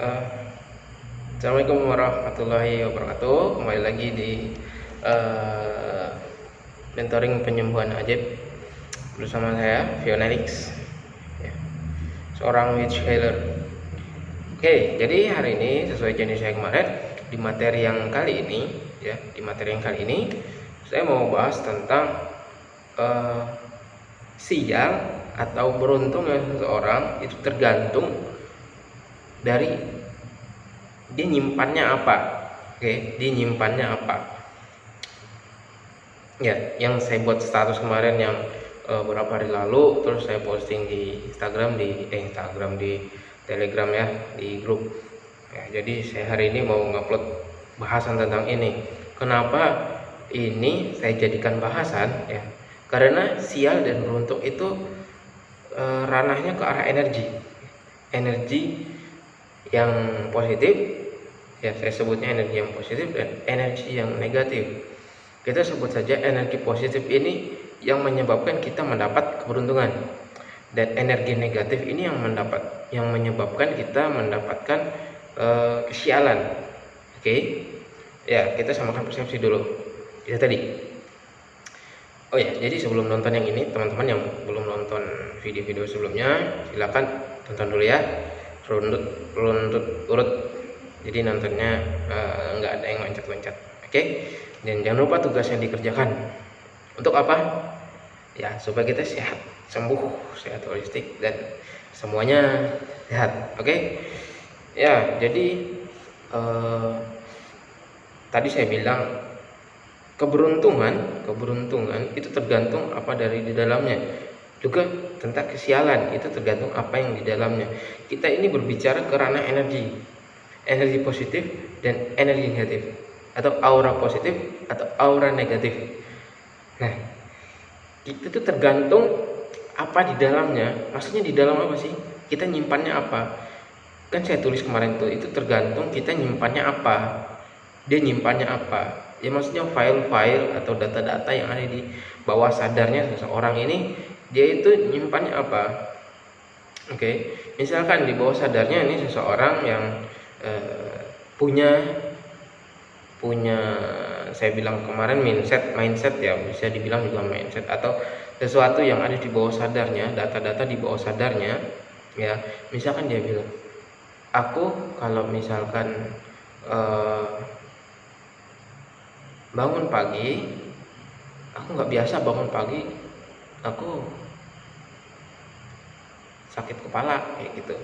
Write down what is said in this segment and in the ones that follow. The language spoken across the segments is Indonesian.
Uh, Assalamualaikum warahmatullahi wabarakatuh. Kembali lagi di uh, mentoring penyembuhan ajaib bersama saya Fionelix, ya. seorang witch healer. Oke, jadi hari ini sesuai jenis saya kemarin di materi yang kali ini, ya di materi yang kali ini saya mau bahas tentang uh, sial atau beruntungnya seseorang itu tergantung dari dia nyimpannya apa? Oke dia nyimpannya apa? Ya yang saya buat status kemarin yang uh, beberapa hari lalu terus saya posting di Instagram di eh, Instagram di Telegram ya di grup. Ya, jadi saya hari ini mau ngupload bahasan tentang ini. Kenapa ini saya jadikan bahasan? Ya karena sial dan beruntung itu e, ranahnya ke arah energi. Energi yang positif ya saya sebutnya energi yang positif dan energi yang negatif. Kita sebut saja energi positif ini yang menyebabkan kita mendapat keberuntungan. Dan energi negatif ini yang mendapat yang menyebabkan kita mendapatkan e, kesialan. Oke? Okay? ya kita samakan persepsi dulu. Itu tadi. Oh ya, jadi sebelum nonton yang ini, teman-teman yang belum nonton video-video sebelumnya, silakan tonton dulu ya. Runtut, runtut urut. Jadi nontonnya uh, nggak ada yang loncat-loncat. Oke? Okay? Dan jangan lupa tugas yang dikerjakan. Untuk apa? Ya, supaya kita sehat, sembuh, sehat holistik dan semuanya sehat. Oke? Okay? Ya, jadi uh, tadi saya bilang keberuntungan keberuntungan itu tergantung apa dari di dalamnya juga tentang kesialan itu tergantung apa yang di dalamnya. Kita ini berbicara ke ranah energi. Energi positif dan energi negatif. Atau aura positif atau aura negatif. Nah itu tuh tergantung apa di dalamnya. Maksudnya di dalam apa sih? Kita nyimpannya apa? Kan saya tulis kemarin tuh itu tergantung kita nyimpannya apa. Dia nyimpannya apa. Ya maksudnya file-file atau data-data yang ada di bawah sadarnya seseorang ini dia itu nyimpannya apa oke okay. misalkan di bawah sadarnya ini seseorang yang uh, punya punya saya bilang kemarin mindset mindset ya bisa dibilang juga mindset atau sesuatu yang ada di bawah sadarnya data-data di bawah sadarnya ya misalkan dia bilang aku kalau misalkan uh, bangun pagi aku nggak biasa bangun pagi aku sakit kepala kayak gitu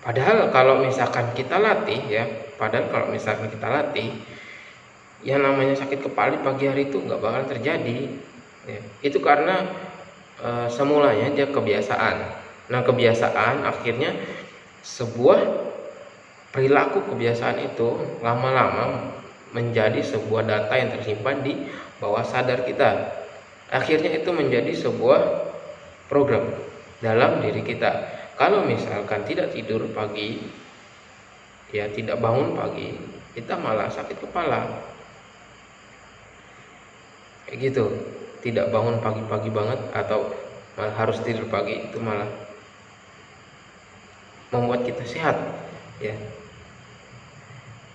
padahal kalau misalkan kita latih ya padahal kalau misalkan kita latih yang namanya sakit kepala di pagi hari itu nggak bakal terjadi ya. itu karena e, semulanya dia kebiasaan nah kebiasaan akhirnya sebuah perilaku kebiasaan itu lama-lama menjadi sebuah data yang tersimpan di bawah sadar kita. Akhirnya itu menjadi sebuah program dalam diri kita. Kalau misalkan tidak tidur pagi, ya tidak bangun pagi, kita malah sakit kepala. Kayak gitu. Tidak bangun pagi-pagi banget atau harus tidur pagi itu malah membuat kita sehat, ya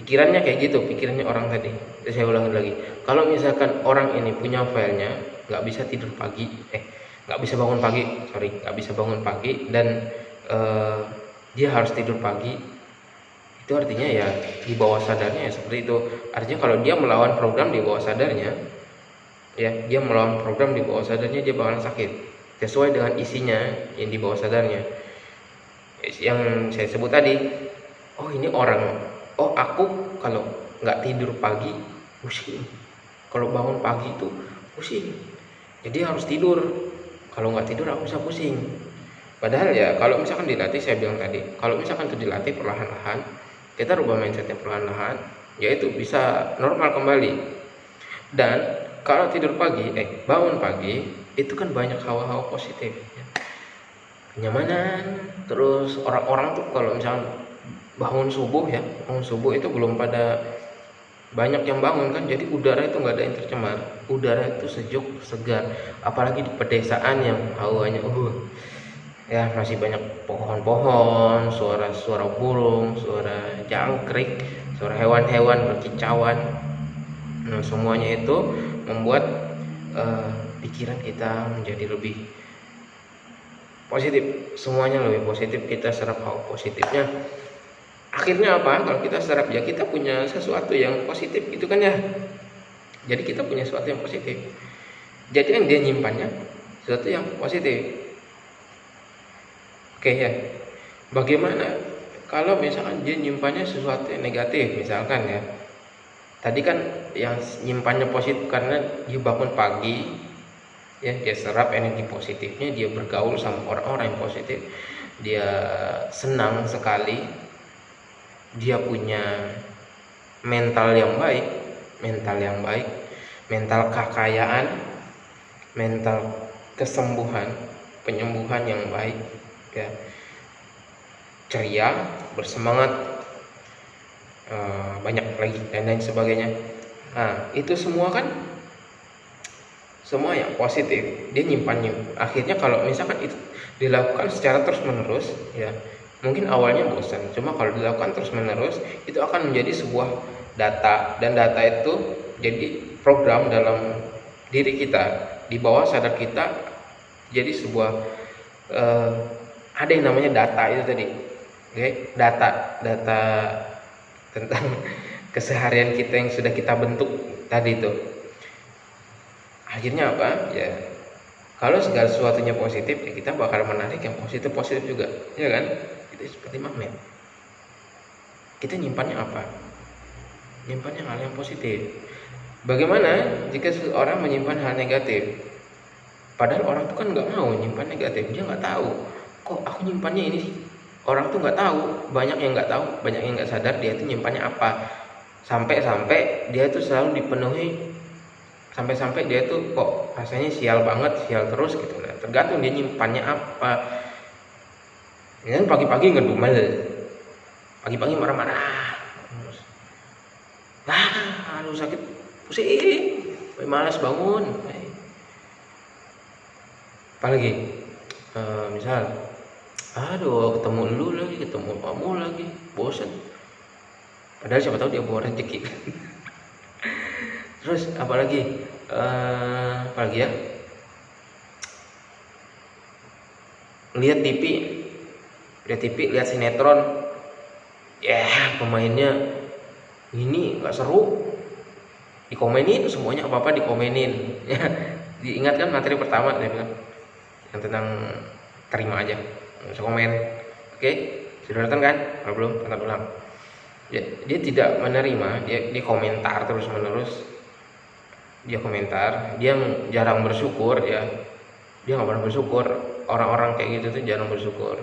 pikirannya kayak gitu pikirannya orang tadi saya ulangi lagi kalau misalkan orang ini punya filenya nggak bisa tidur pagi eh nggak bisa bangun pagi sorry nggak bisa bangun pagi dan uh, dia harus tidur pagi. Itu artinya ya di bawah sadarnya ya seperti itu. Artinya kalau dia melawan program di bawah sadarnya ya dia melawan program di bawah sadarnya dia bakalan sakit. Sesuai dengan isinya yang di bawah sadarnya. Yang saya sebut tadi oh ini orang oh aku kalau nggak tidur pagi pusing. Kalau bangun pagi itu pusing. Jadi harus tidur kalau nggak tidur aku bisa pusing padahal ya kalau misalkan dilatih saya bilang tadi kalau misalkan itu dilatih perlahan-lahan kita rubah mindsetnya perlahan-lahan yaitu bisa normal kembali dan kalau tidur pagi eh bangun pagi itu kan banyak hawa-hawa positif ya. kenyamanan terus orang-orang tuh kalau misalkan bangun subuh ya bangun subuh itu belum pada banyak yang bangun kan jadi udara itu nggak ada yang tercemar. Udara itu sejuk segar. Apalagi di pedesaan yang hawanya uh ya masih banyak pohon-pohon suara-suara burung suara jangkrik suara hewan-hewan berkicauan. Nah, semuanya itu membuat uh, pikiran kita menjadi lebih positif. Semuanya lebih positif kita serap hal positifnya akhirnya apa? Kalau kita serap ya kita punya sesuatu yang positif gitu kan ya. Jadi kita punya sesuatu yang positif. Jadi yang dia nyimpannya sesuatu yang positif. Oke ya. Bagaimana kalau misalkan dia nyimpannya sesuatu yang negatif misalkan ya. Tadi kan yang nyimpannya positif karena dia bangun pagi ya dia serap energi positifnya dia bergaul sama orang-orang yang positif. Dia senang sekali dia punya mental yang baik mental yang baik mental kekayaan mental kesembuhan penyembuhan yang baik ya. Ceria bersemangat uh, banyak lagi dan lain sebagainya. Nah itu semua kan semua yang positif dia nyimpannya akhirnya kalau misalkan itu dilakukan secara terus menerus ya mungkin awalnya bosan cuma kalau dilakukan terus menerus itu akan menjadi sebuah data dan data itu jadi program dalam diri kita. Di bawah sadar kita jadi sebuah uh, ada yang namanya data itu tadi. Oke okay? data data tentang keseharian kita yang sudah kita bentuk tadi itu. Akhirnya apa? Ya kalau segala sesuatunya positif ya kita bakal menarik yang positif positif juga ya kan itu seperti magnet. Kita nyimpannya apa? Nyimpannya hal yang positif. Bagaimana jika seorang menyimpan hal negatif? Padahal orang itu kan nggak mau nyimpan negatif. Dia nggak tahu. Kok aku nyimpannya ini sih? Orang tuh nggak tahu. Banyak yang nggak tahu. Banyak yang nggak sadar dia tuh nyimpannya apa. Sampai-sampai dia tuh selalu dipenuhi. Sampai-sampai dia tuh kok rasanya sial banget sial terus gitu. Nah tergantung dia nyimpannya apa ini kan pagi-pagi ngedumel pagi-pagi marah-marah. Ah aduh sakit pusing. Malas bangun. Apalagi e, misal aduh ketemu lu lagi ketemu kamu lagi. Bosan padahal siapa tahu dia bawa rezeki. Terus apalagi uh, apalagi ya? Lihat TV lihat TV lihat sinetron. Ya pemainnya ini nggak seru. Dikomenin semuanya apa apa dikomenin. Ya diingatkan materi pertama saya bilang. Yang tentang terima aja bisa komen. Oke sudah nonton kan? Kalau belum tonton ulang. Ya, dia tidak menerima dia dia komentar terus menerus dia komentar dia jarang bersyukur ya. Dia nggak pernah bersyukur. Orang-orang kayak gitu tuh jarang bersyukur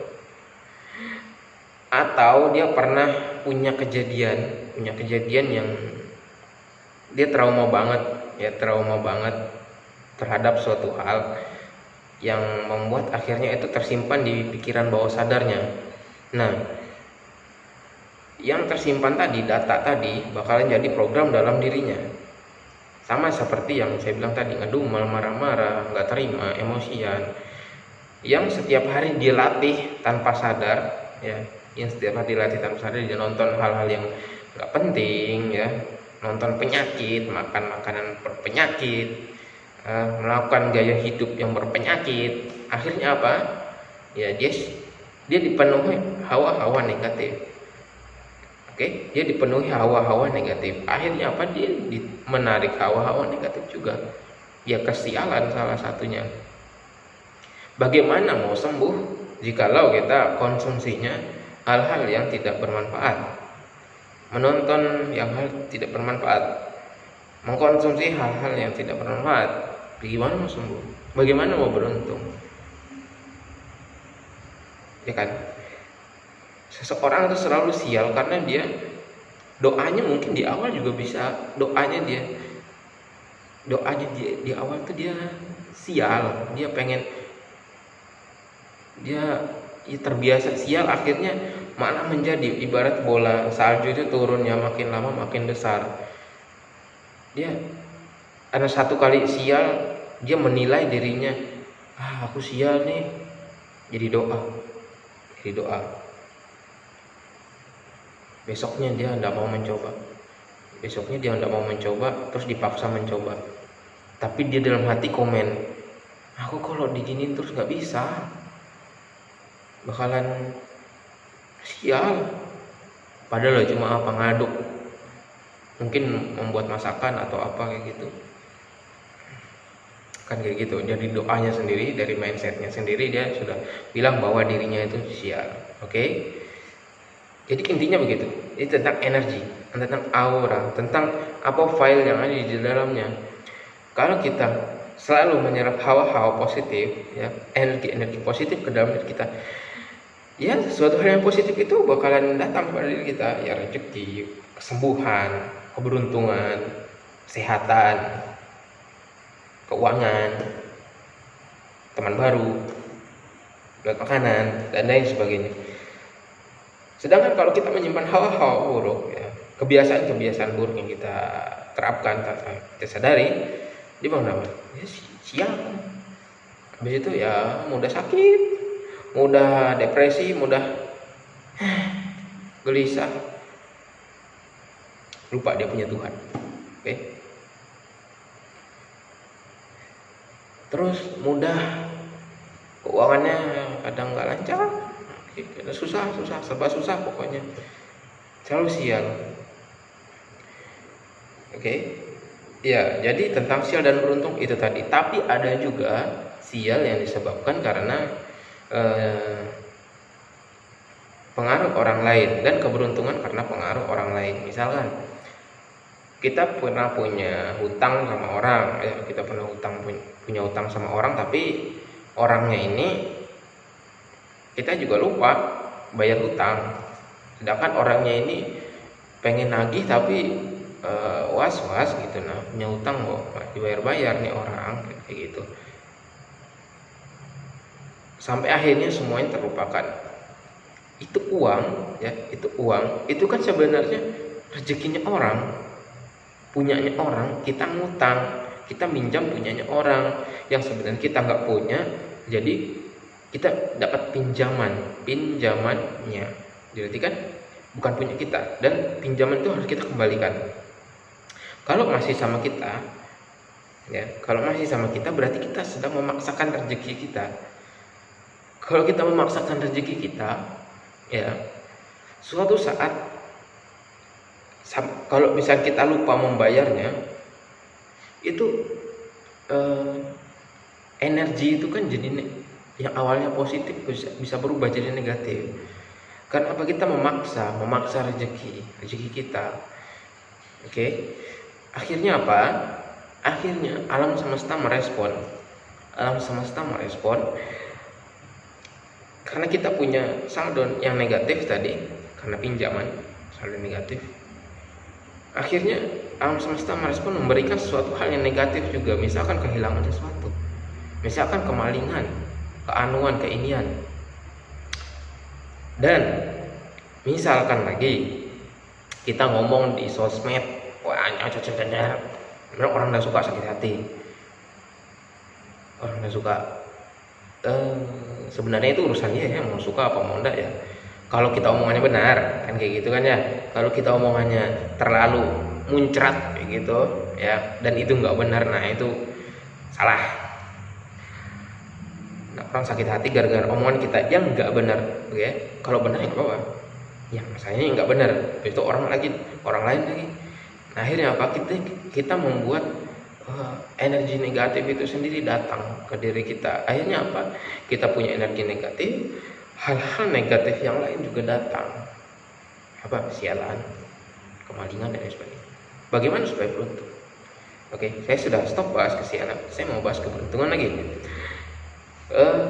atau dia pernah punya kejadian punya kejadian yang dia trauma banget ya trauma banget terhadap suatu hal yang membuat akhirnya itu tersimpan di pikiran bawah sadarnya. Nah, yang tersimpan tadi, data tadi bakalan jadi program dalam dirinya. Sama seperti yang saya bilang tadi, ngedumel, marah-marah, nggak terima, emosian. Yang setiap hari dia latih tanpa sadar, ya, yang setiap hari dilatih tanpa sadar dia nonton hal-hal yang nggak penting, ya, nonton penyakit, makan makanan berpenyakit, uh, melakukan gaya hidup yang berpenyakit. Akhirnya apa? Ya dia dia dipenuhi hawa-hawa negatif. Oke? Okay? dia dipenuhi hawa-hawa negatif. Akhirnya apa? Dia di, menarik hawa-hawa negatif juga. Ya kesialan salah satunya. Bagaimana mau sembuh jikalau kita konsumsinya hal-hal yang tidak bermanfaat menonton yang hal tidak bermanfaat mengkonsumsi hal-hal yang tidak bermanfaat Bagaimana mau sembuh? Bagaimana mau beruntung? Ya kan? Seseorang itu selalu sial karena dia doanya mungkin di awal juga bisa doanya dia doanya dia di awal tuh dia sial dia pengen dia ya terbiasa sial akhirnya malah menjadi ibarat bola salju itu turunnya makin lama makin besar. Dia karena satu kali sial dia menilai dirinya ah aku sial nih. Jadi doa jadi doa. Besoknya dia tidak mau mencoba. Besoknya dia tidak mau mencoba terus dipaksa mencoba. Tapi dia dalam hati komen aku kalau diginin terus nggak bisa bakalan sial padahal cuma apa ngaduk mungkin membuat masakan atau apa kayak gitu kan kayak gitu jadi doanya sendiri dari mindsetnya sendiri dia sudah bilang bahwa dirinya itu sial oke okay? Jadi intinya begitu. Ini tentang energi, tentang aura, tentang apa file yang ada di dalamnya. Kalau kita selalu menyerap hawa-hawa positif, ya energi-energi positif ke dalam diri kita, ya suatu hal yang positif itu bakalan datang kepada diri kita, ya rezeki, kesembuhan, keberuntungan, kesehatan, keuangan, teman baru, buat makanan, dan lain sebagainya. Sedangkan kalau kita menyimpan hawa-hawa buruk, ya, kebiasaan-kebiasaan buruk yang kita terapkan tanpa kita sadari, di bawah nama ya siang. Habis itu ya mudah sakit, mudah depresi, mudah gelisah, lupa dia punya Tuhan. Oke. Terus mudah keuangannya kadang nggak lancar, susah susah serba susah pokoknya selalu sial oke okay? ya jadi tentang sial dan beruntung itu tadi tapi ada juga sial yang disebabkan karena eh, pengaruh orang lain dan keberuntungan karena pengaruh orang lain. Misalkan kita pernah punya hutang sama orang ya kita pernah hutang punya hutang sama orang tapi orangnya ini kita juga lupa bayar hutang. Sedangkan orangnya ini pengen nagih tapi uh, eh, was was gitu nah punya hutang kok dibayar bayar nih orang kayak gitu sampai akhirnya semuanya terlupakan. Itu uang ya itu uang. Itu kan sebenarnya rezekinya orang. Punyanya orang kita ngutang. Kita minjam punyanya orang. Yang sebenarnya kita nggak punya jadi kita dapat pinjaman. Pinjamannya. Berarti kan bukan punya kita. Dan pinjaman itu harus kita kembalikan. Kalau masih sama kita ya kalau masih sama kita berarti kita sedang memaksakan rezeki kita kalau kita memaksakan rezeki kita ya suatu saat kalau misalnya kita lupa membayarnya itu eh, energi itu kan jadi yang awalnya positif bisa, bisa berubah jadi negatif. Karena apa? Kita memaksa memaksa rezeki rezeki kita. Oke? Okay? akhirnya apa? Akhirnya alam semesta merespon. Alam semesta merespon karena kita punya saldo yang negatif tadi karena pinjaman saldo negatif. Akhirnya alam semesta merespon memberikan sesuatu hal yang negatif juga. Misalkan kehilangan sesuatu. Misalkan kemalingan keanuan keinian. Dan misalkan lagi kita ngomong di sosmed wah cocok-cocoknya orang udah suka sakit hati. Orang udah suka eh, sebenarnya itu urusannya ya mau suka apa mau enggak ya. Kalau kita omongannya benar kan kayak gitu kan ya. Kalau kita omongannya terlalu muncrat kayak gitu ya. Dan itu nggak benar nah itu salah. Orang sakit hati gara-gara omongan kita yang nggak benar oke? Okay? kalau benar ya apa ya masalahnya nggak benar itu orang lagi orang lain lagi. Nah akhirnya apa? Kita kita membuat energi negatif itu sendiri datang ke diri kita. Akhirnya apa? Kita punya energi negatif hal-hal negatif yang lain juga datang. Apa? Sialan kemalingan dan sebagainya. Bagaimana supaya beruntung? Oke saya sudah stop bahas kesialan. Saya mau bahas keberuntungan lagi. Uh,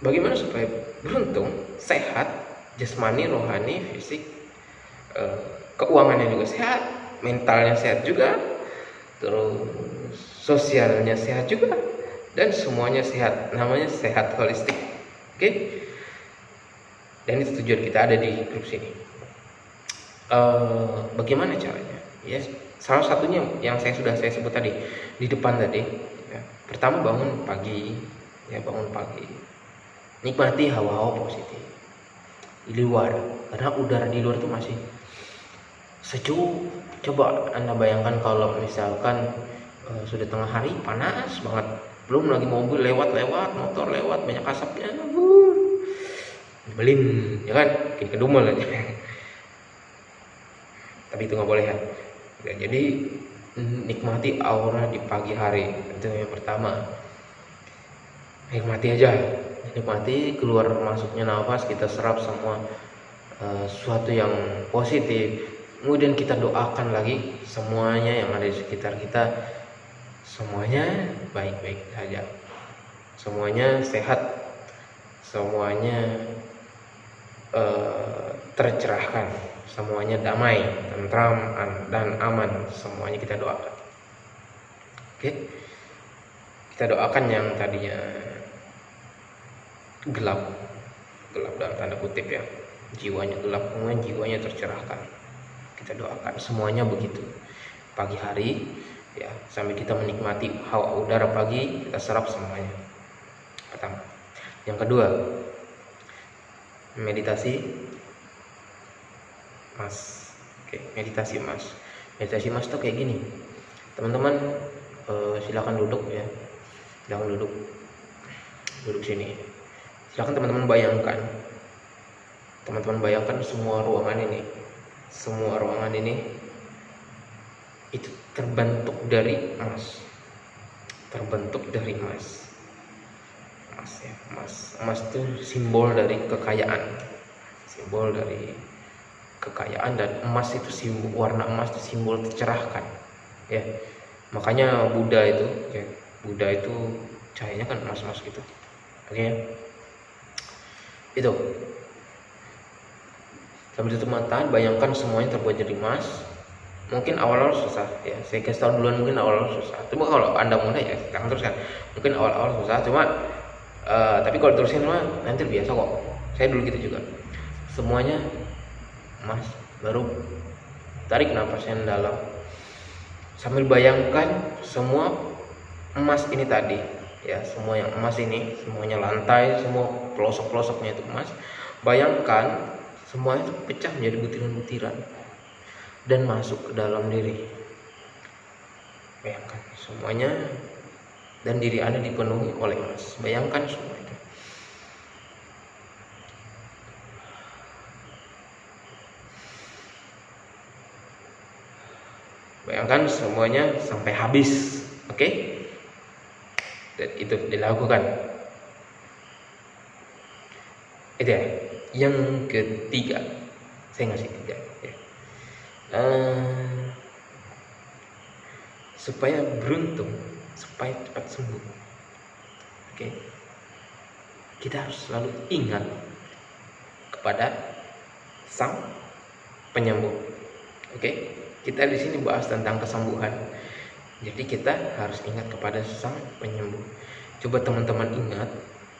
bagaimana supaya beruntung sehat jasmani rohani fisik uh, keuangannya juga sehat mentalnya sehat juga terus sosialnya sehat juga. Dan semuanya sehat. Namanya sehat holistik. Oke? Okay? dan itu tujuan kita ada di grup sini. Uh, bagaimana caranya? Ya salah satunya yang saya sudah saya sebut tadi di depan tadi pertama bangun pagi ya bangun pagi. Nikmati hawa-hawa positif. Di luar karena udara di luar itu masih sejuk coba anda bayangkan kalau misalkan uh, sudah tengah hari panas banget. Belum lagi mobil lewat-lewat motor lewat banyak asapnya. Uh, belin ya kan? Bikin kedumel aja. Tapi itu nggak boleh ya. ya jadi nikmati aura di pagi hari. Itu yang pertama. Nikmati aja. Nikmati keluar masuknya nafas kita serap semua uh, sesuatu yang positif kemudian kita doakan lagi semuanya yang ada di sekitar kita. Semuanya baik-baik saja. Semuanya sehat. Semuanya uh, tercerahkan. Semuanya damai, tentram dan aman. Semuanya kita doakan. Oke? Kita doakan yang tadinya gelap. Gelap dalam tanda kutip ya. Jiwanya gelap kemudian jiwanya tercerahkan kita doakan semuanya begitu. Pagi hari ya sambil kita menikmati hawa udara pagi kita serap semuanya. Pertama. Yang kedua meditasi. Mas. Oke meditasi mas. Meditasi mas tuh kayak gini. Teman-teman uh, silakan duduk ya. Silakan duduk. Duduk sini. Silakan teman-teman bayangkan. Teman-teman bayangkan semua ruangan ini semua ruangan ini itu terbentuk dari emas. Terbentuk dari emas. Emas ya emas. Emas itu simbol dari kekayaan. Simbol dari kekayaan dan emas itu simbol warna emas itu simbol tercerahkan ya. Makanya Buddha itu ya Buddha itu cahayanya kan emas-emas gitu. Oke okay? itu sambil tutup mata bayangkan semuanya terbuat jadi emas. Mungkin awal-awal susah ya. Saya kasih tahu duluan mungkin awal-awal susah. Cuma kalau anda muda ya jangan teruskan. Mungkin awal-awal susah cuma uh, tapi kalau terusin mah nanti biasa kok. Saya dulu gitu juga. Semuanya emas baru tarik nafas yang dalam. Sambil bayangkan semua emas ini tadi ya semua yang emas ini semuanya lantai semua pelosok-pelosoknya itu emas. Bayangkan semua itu pecah menjadi butiran-butiran dan masuk ke dalam diri. Bayangkan semuanya dan diri anda dipenuhi oleh emas. Bayangkan semua itu. Bayangkan semuanya sampai habis oke? Okay? dan itu dilakukan. Itu ya yang ketiga. Saya ngasih tiga ya. uh, supaya beruntung supaya cepat sembuh. Oke? Okay? kita harus selalu ingat kepada sang penyembuh. Oke? Okay? kita di sini bahas tentang kesembuhan. Jadi kita harus ingat kepada sang penyembuh. Coba teman-teman ingat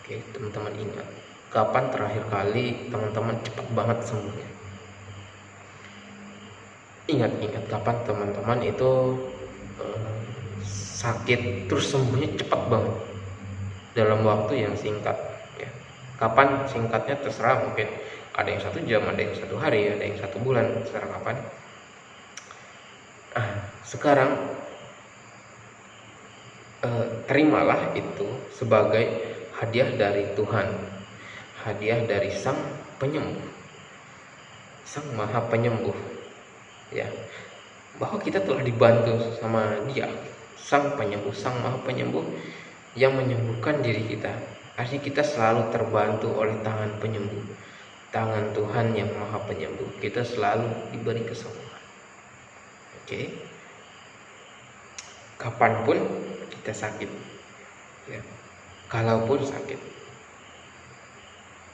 oke? Teman-teman ingat kapan terakhir kali teman-teman cepat banget sembuhnya? Ingat-ingat kapan teman-teman itu uh, sakit terus sembuhnya cepat banget. Dalam waktu yang singkat ya. kapan? Singkatnya terserah mungkin ada yang satu jam ada yang satu hari ada yang satu bulan terserah kapan. Ah, sekarang eh, terimalah itu sebagai hadiah dari Tuhan hadiah dari sang penyembuh sang maha penyembuh ya bahwa kita telah dibantu sama dia sang penyembuh sang maha penyembuh yang menyembuhkan diri kita artinya kita selalu terbantu oleh tangan penyembuh tangan Tuhan yang maha penyembuh kita selalu diberi kesembuhan Oke. Okay. Kapan pun kita sakit. Ya. Kalaupun sakit.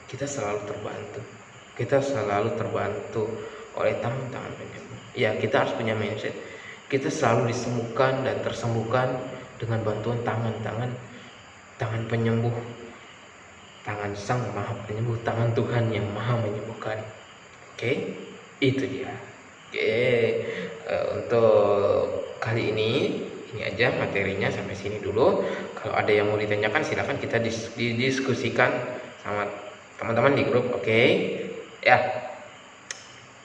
Kita selalu terbantu. Kita selalu terbantu oleh tangan-tangan penyembuh. Ya, kita harus punya mindset. Kita selalu disembuhkan dan tersembuhkan dengan bantuan tangan-tangan tangan penyembuh. Tangan Sang Maha Penyembuh, tangan Tuhan yang Maha menyembuhkan. Oke, okay? itu dia. Oke, uh, untuk kali ini ini aja materinya sampai sini dulu. Kalau ada yang mau ditanyakan silahkan kita dis didiskusikan sama teman-teman di grup oke? Okay? ya.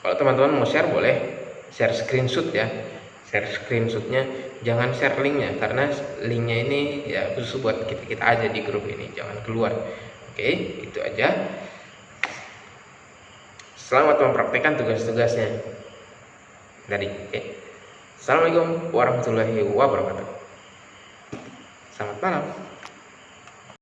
Kalau teman-teman mau share boleh. Share screenshot ya. Share screenshotnya. Jangan share linknya karena linknya ini ya khusus buat kita kita aja di grup ini. Jangan keluar. Oke itu aja. Selamat mempraktekkan tugas-tugasnya. Dari oke. Assalamualaikum warahmatullahi wabarakatuh